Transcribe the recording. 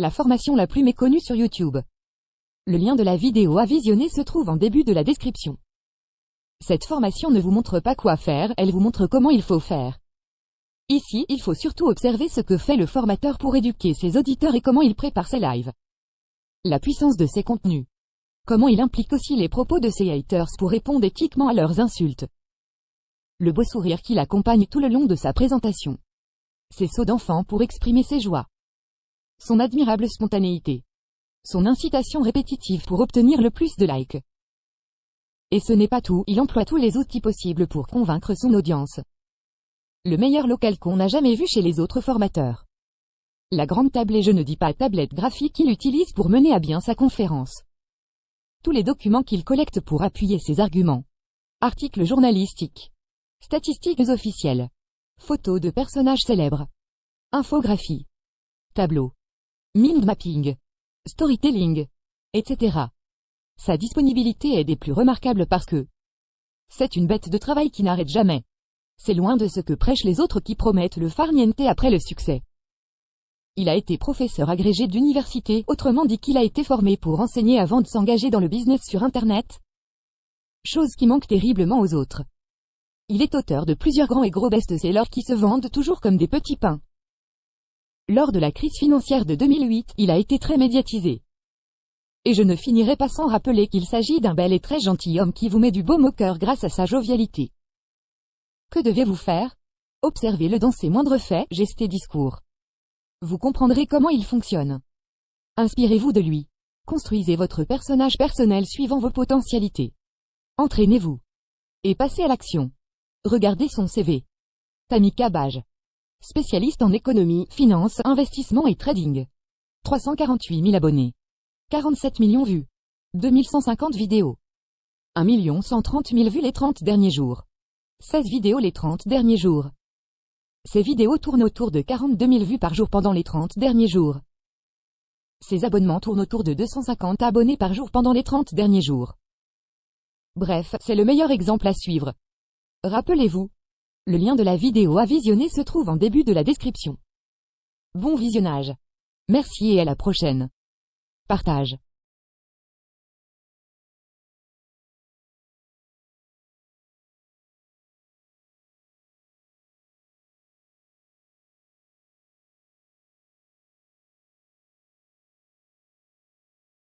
La formation la plus méconnue sur YouTube. Le lien de la vidéo à visionner se trouve en début de la description. Cette formation ne vous montre pas quoi faire, elle vous montre comment il faut faire. Ici, il faut surtout observer ce que fait le formateur pour éduquer ses auditeurs et comment il prépare ses lives. La puissance de ses contenus. Comment il implique aussi les propos de ses haters pour répondre éthiquement à leurs insultes. Le beau sourire qui l'accompagne tout le long de sa présentation. Ses sauts d'enfant pour exprimer ses joies. Son admirable spontanéité. Son incitation répétitive pour obtenir le plus de likes. Et ce n'est pas tout, il emploie tous les outils possibles pour convaincre son audience. Le meilleur local qu'on n'a jamais vu chez les autres formateurs. La grande table et je ne dis pas tablette graphique qu'il utilise pour mener à bien sa conférence. Tous les documents qu'il collecte pour appuyer ses arguments. Articles journalistiques. Statistiques officielles. Photos de personnages célèbres. Infographie. Tableau. Mind mapping. Storytelling. Etc. Sa disponibilité est des plus remarquables parce que c'est une bête de travail qui n'arrête jamais. C'est loin de ce que prêchent les autres qui promettent le farniente après le succès. Il a été professeur agrégé d'université, autrement dit qu'il a été formé pour enseigner avant de s'engager dans le business sur Internet. Chose qui manque terriblement aux autres. Il est auteur de plusieurs grands et gros best-sellers qui se vendent toujours comme des petits pains. Lors de la crise financière de 2008, il a été très médiatisé. Et je ne finirai pas sans rappeler qu'il s'agit d'un bel et très gentil homme qui vous met du baume au cœur grâce à sa jovialité. Que deviez-vous faire? Observez-le dans ses moindres faits, gestes et discours. Vous comprendrez comment il fonctionne. Inspirez-vous de lui. Construisez votre personnage personnel suivant vos potentialités. Entraînez-vous. Et passez à l'action. Regardez son CV. Tamika Baj. Spécialiste en économie, finance, investissement et trading. 348 000 abonnés. 47 millions vues. 2150 vidéos. 1 130 000 vues les 30 derniers jours. 16 vidéos les 30 derniers jours. Ces vidéos tournent autour de 42 000 vues par jour pendant les 30 derniers jours. Ces abonnements tournent autour de 250 abonnés par jour pendant les 30 derniers jours. Bref, c'est le meilleur exemple à suivre. Rappelez-vous. Le lien de la vidéo à visionner se trouve en début de la description. Bon visionnage. Merci et à la prochaine. Partage.